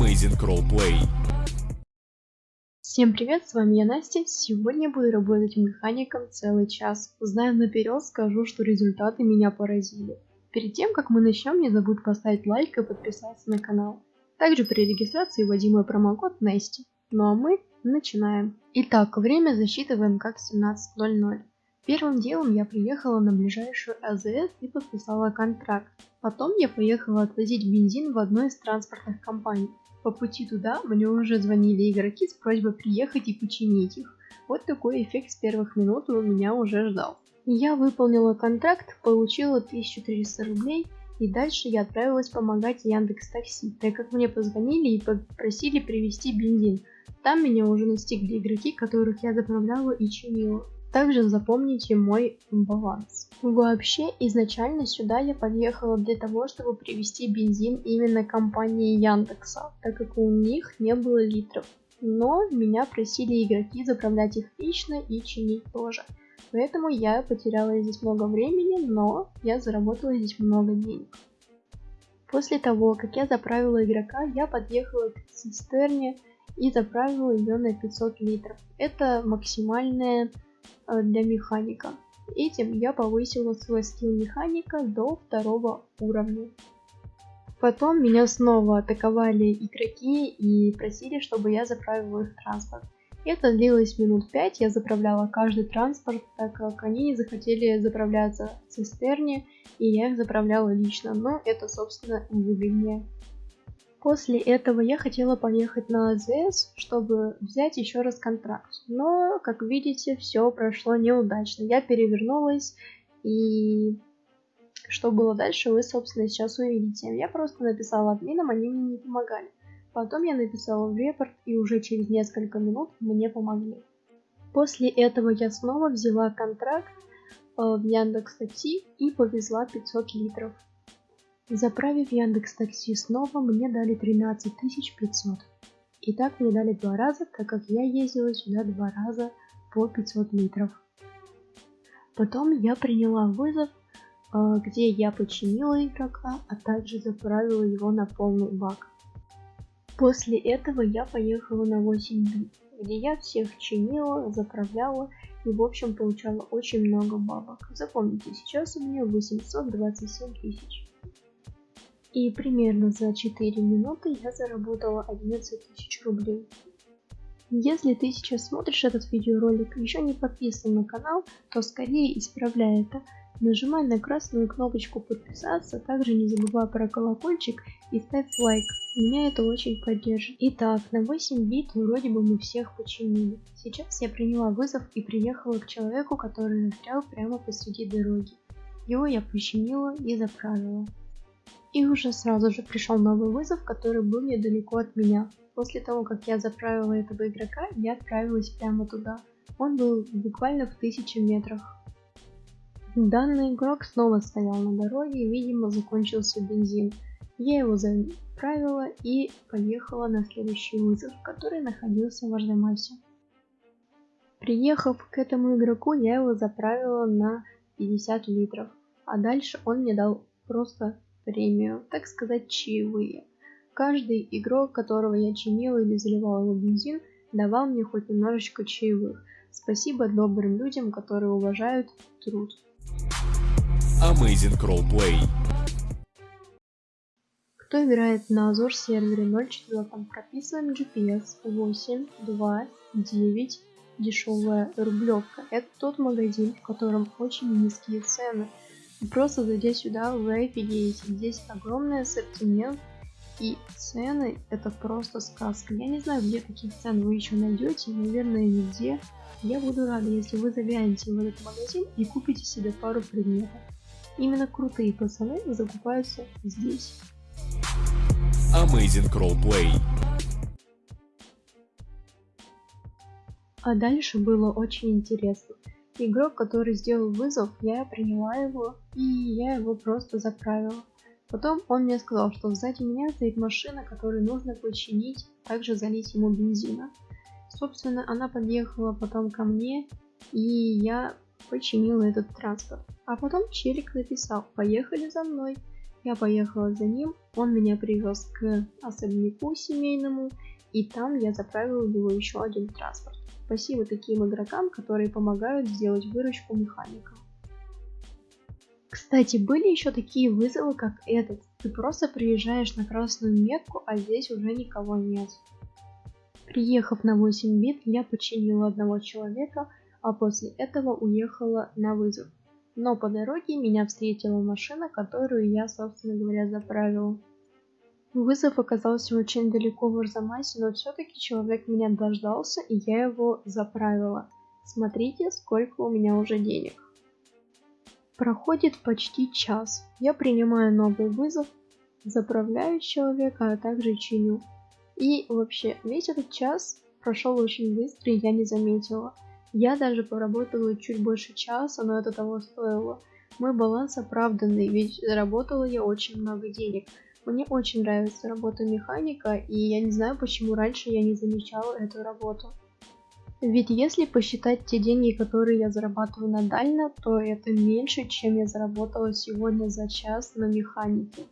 Amazing Roleplay. Всем привет, с вами я Настя. Сегодня буду работать механиком целый час. Знаю наперед, скажу, что результаты меня поразили. Перед тем, как мы начнем, не забудь поставить лайк и подписаться на канал. Также при регистрации вводи мой промокод Насти. Ну а мы начинаем. Итак, время засчитываем как 17.00. Первым делом я приехала на ближайшую АЗС и подписала контракт. Потом я поехала отвозить бензин в одной из транспортных компаний. По пути туда мне уже звонили игроки с просьбой приехать и починить их. Вот такой эффект с первых минут у меня уже ждал. Я выполнила контракт, получила 1300 рублей и дальше я отправилась помогать Яндекс Такси, так как мне позвонили и попросили привезти бензин. Там меня уже настигли игроки, которых я заправляла и чинила. Также запомните мой баланс. Вообще, изначально сюда я подъехала для того, чтобы привезти бензин именно компании Яндекса, так как у них не было литров. Но меня просили игроки заправлять их лично и чинить тоже. Поэтому я потеряла здесь много времени, но я заработала здесь много денег. После того, как я заправила игрока, я подъехала к цистерне и заправила ее на 500 литров. Это максимальная для механика. Этим я повысила свой скилл механика до второго уровня. Потом меня снова атаковали игроки и просили, чтобы я заправила их транспорт. Это длилось минут 5, я заправляла каждый транспорт, так как они не захотели заправляться в цистерне, и я их заправляла лично, но это собственно выгоднее. После этого я хотела поехать на АЗС, чтобы взять еще раз контракт. Но, как видите, все прошло неудачно. Я перевернулась и что было дальше, вы, собственно, сейчас увидите. Я просто написала админам, они мне не помогали. Потом я написала в репорт, и уже через несколько минут мне помогли. После этого я снова взяла контракт э, в Яндекс Такси и повезла 500 литров. Заправив Яндекс Такси снова, мне дали 13 500. И так мне дали два раза, так как я ездила сюда два раза по 500 литров. Потом я приняла вызов, э, где я починила игрока, а также заправила его на полный бак. После этого я поехала на 8 бит, где я всех чинила, заправляла и в общем получала очень много бабок. Запомните, сейчас у меня 827 тысяч. И примерно за 4 минуты я заработала 11 тысяч рублей. Если ты сейчас смотришь этот видеоролик и еще не подписан на канал, то скорее исправляй это. Нажимай на красную кнопочку подписаться, также не забывай про колокольчик и ставь лайк. Меня это очень поддержит. Итак, на 8 бит вроде бы мы всех починили. Сейчас я приняла вызов и приехала к человеку, который застрял прямо посреди дороги. Его я починила и заправила. И уже сразу же пришел новый вызов, который был недалеко от меня. После того, как я заправила этого игрока, я отправилась прямо туда. Он был буквально в тысячи метрах. Данный игрок снова стоял на дороге, видимо закончился бензин. Я его заправила и поехала на следующий вызов, который находился в Ардемасе. Приехав к этому игроку, я его заправила на 50 литров, а дальше он мне дал просто премию, так сказать, чаевые. Каждый игрок, которого я чинила или заливала его бензин, давал мне хоть немножечко чаевых. Спасибо добрым людям, которые уважают труд. Amazing Roleplay. Кто играет на Azure сервере 0.4, там прописываем GPS 8, 2, 9, дешевая рублевка. Это тот магазин, в котором очень низкие цены. Просто зайдя сюда, вы офигеете. Здесь огромный ассортимент и цены это просто сказка. Я не знаю, где таких цен вы еще найдете, наверное, нигде. Я буду рада, если вы заглянете в этот магазин и купите себе пару предметов. Именно крутые пацаны закупаются здесь. Amazing Roleplay. А дальше было очень интересно игрок, который сделал вызов, я приняла его и я его просто заправила. Потом он мне сказал, что сзади меня стоит машина, которую нужно починить, также залить ему бензина. Собственно, она подъехала потом ко мне, и я починила этот транспорт. А потом челик написал, поехали за мной. Я поехала за ним, он меня привез к особняку семейному, и там я заправила его еще один транспорт. Спасибо таким игрокам, которые помогают сделать выручку механика. Кстати, были еще такие вызовы, как этот. Ты просто приезжаешь на красную метку, а здесь уже никого нет. Приехав на 8 бит, я починила одного человека, а после этого уехала на вызов. Но по дороге меня встретила машина, которую я, собственно говоря, заправила. Вызов оказался очень далеко в Арзамасе, но все-таки человек меня дождался, и я его заправила. Смотрите, сколько у меня уже денег. Проходит почти час. Я принимаю новый вызов, заправляю человека, а также чиню. И вообще, весь этот час прошел очень быстро, и я не заметила. Я даже поработала чуть больше часа, но это того стоило. Мой баланс оправданный, ведь заработала я очень много денег. Мне очень нравится работа механика, и я не знаю, почему раньше я не замечала эту работу. Ведь если посчитать те деньги, которые я зарабатываю на дально, то это меньше, чем я заработала сегодня за час на механике.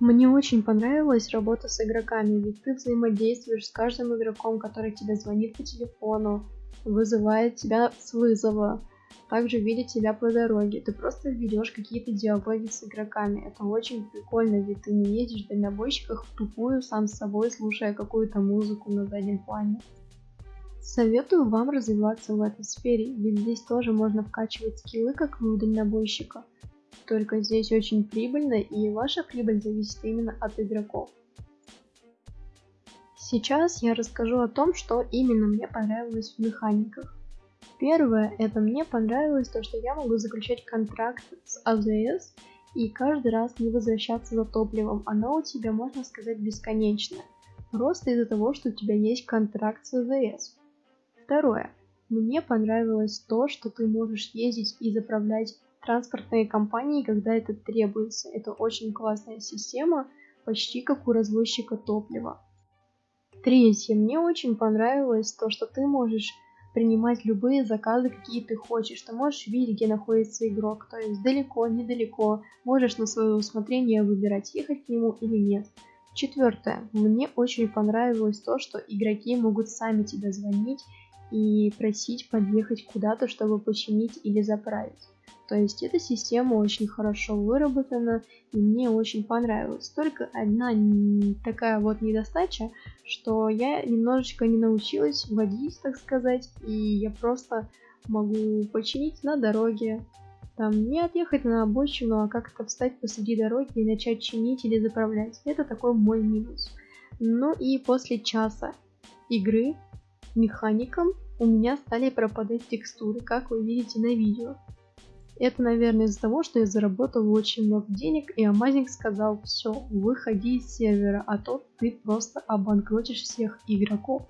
Мне очень понравилась работа с игроками, ведь ты взаимодействуешь с каждым игроком, который тебе звонит по телефону, вызывает тебя с вызова, также видит тебя по дороге. Ты просто ведешь какие-то диалоги с игроками. Это очень прикольно, ведь ты не едешь в дальнобойщиках тупую сам с собой, слушая какую-то музыку на заднем плане. Советую вам развиваться в этой сфере, ведь здесь тоже можно вкачивать скиллы, как и у дальнобойщика. Только здесь очень прибыльно, и ваша прибыль зависит именно от игроков. Сейчас я расскажу о том, что именно мне понравилось в механиках. Первое, это мне понравилось то, что я могу заключать контракт с АЗС и каждый раз не возвращаться за топливом. Оно у тебя, можно сказать, бесконечное. Просто из-за того, что у тебя есть контракт с АЗС. Второе. Мне понравилось то, что ты можешь ездить и заправлять транспортные компании, когда это требуется. Это очень классная система, почти как у развозчика топлива. Третье. Мне очень понравилось то, что ты можешь принимать любые заказы, какие ты хочешь. Ты можешь видеть, где находится игрок, то есть далеко, недалеко. Можешь на свое усмотрение выбирать, ехать к нему или нет. Четвертое. Мне очень понравилось то, что игроки могут сами тебе звонить и просить подъехать куда-то, чтобы починить или заправить. То есть эта система очень хорошо выработана и мне очень понравилась. Только одна такая вот недостача, что я немножечко не научилась водить, так сказать, и я просто могу починить на дороге. Там не отъехать на обочину, а как-то встать посреди дороги и начать чинить или заправлять. Это такой мой минус. Ну и после часа игры механиком у меня стали пропадать текстуры, как вы видите на видео. Это, наверное, из-за того, что я заработал очень много денег, и Амазинг сказал, все, выходи из сервера, а то ты просто обанкротишь всех игроков.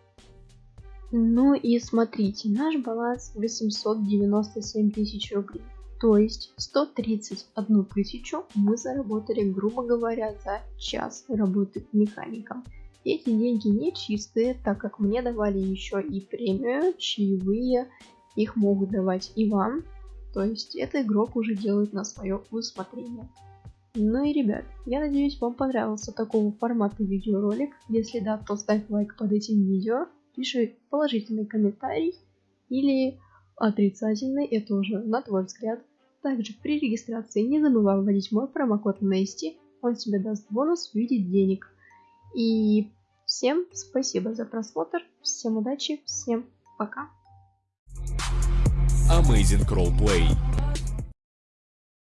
Ну и смотрите, наш баланс 897 тысяч рублей. То есть 131 тысячу мы заработали, грубо говоря, за час работы механиком. Эти деньги не чистые, так как мне давали еще и премию, чаевые, их могут давать и вам, то есть это игрок уже делает на свое усмотрение. Ну и ребят, я надеюсь вам понравился такого формата видеоролик. Если да, то ставь лайк под этим видео, пиши положительный комментарий или отрицательный, это уже на твой взгляд. Также при регистрации не забывай вводить мой промокод Nasty, он тебе даст бонус в виде денег. И всем спасибо за просмотр, всем удачи, всем пока. Amazing crawl Play.